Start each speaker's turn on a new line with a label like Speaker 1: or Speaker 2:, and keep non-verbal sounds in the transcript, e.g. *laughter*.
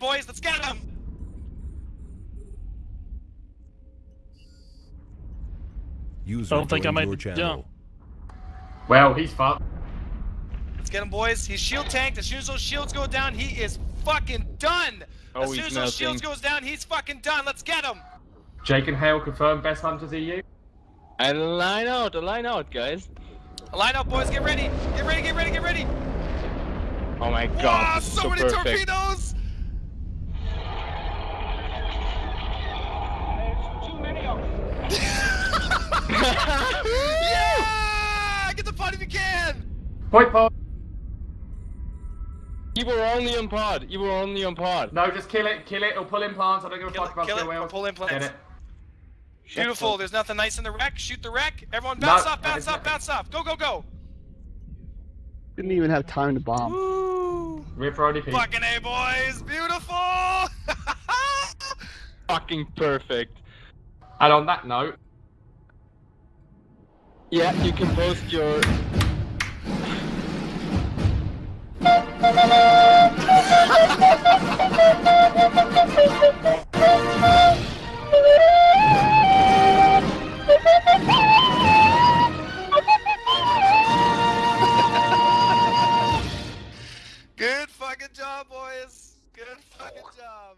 Speaker 1: boys. Let's get him.
Speaker 2: User
Speaker 3: I don't think I
Speaker 2: joined
Speaker 3: made
Speaker 2: channel.
Speaker 3: jump.
Speaker 4: Well, he's fucked.
Speaker 1: Let's get him, boys. He's shield tanked. As soon as those shields go down, he is fucking done.
Speaker 5: Oh,
Speaker 1: as soon
Speaker 5: he's
Speaker 1: as those shields goes down, he's fucking done. Let's get him.
Speaker 4: Jake and Hale confirmed best hunters EU.
Speaker 5: And uh, line out, line out, guys.
Speaker 1: Line up, boys. Get ready. Get ready. Get ready. Get ready.
Speaker 5: Oh my god,
Speaker 1: wow, so,
Speaker 5: so
Speaker 1: many
Speaker 5: perfect.
Speaker 1: torpedoes. Yeah! Get the pod if you can.
Speaker 4: Point pod.
Speaker 5: You were only on pod. You were only on pod.
Speaker 4: No, just kill it, kill it, or pull implants. I don't give a
Speaker 1: Kill
Speaker 4: fuck
Speaker 1: it,
Speaker 4: about
Speaker 1: kill it,
Speaker 4: skill
Speaker 1: or
Speaker 4: whales.
Speaker 1: pull implants.
Speaker 4: Get it.
Speaker 1: Beautiful. There's nothing nice in the wreck. Shoot the wreck. Everyone
Speaker 4: No,
Speaker 1: bounce off,
Speaker 4: that
Speaker 1: bounce
Speaker 4: is
Speaker 1: off, bounce off. Go, go, go.
Speaker 6: Didn't even have time to bomb.
Speaker 1: Woo.
Speaker 4: Rip for ODP.
Speaker 1: Fucking A, boys. Beautiful. *laughs*
Speaker 5: Fucking perfect.
Speaker 4: And on that note,
Speaker 5: Yeah, you can post your.
Speaker 1: Good fucking job, boys. Good fucking job.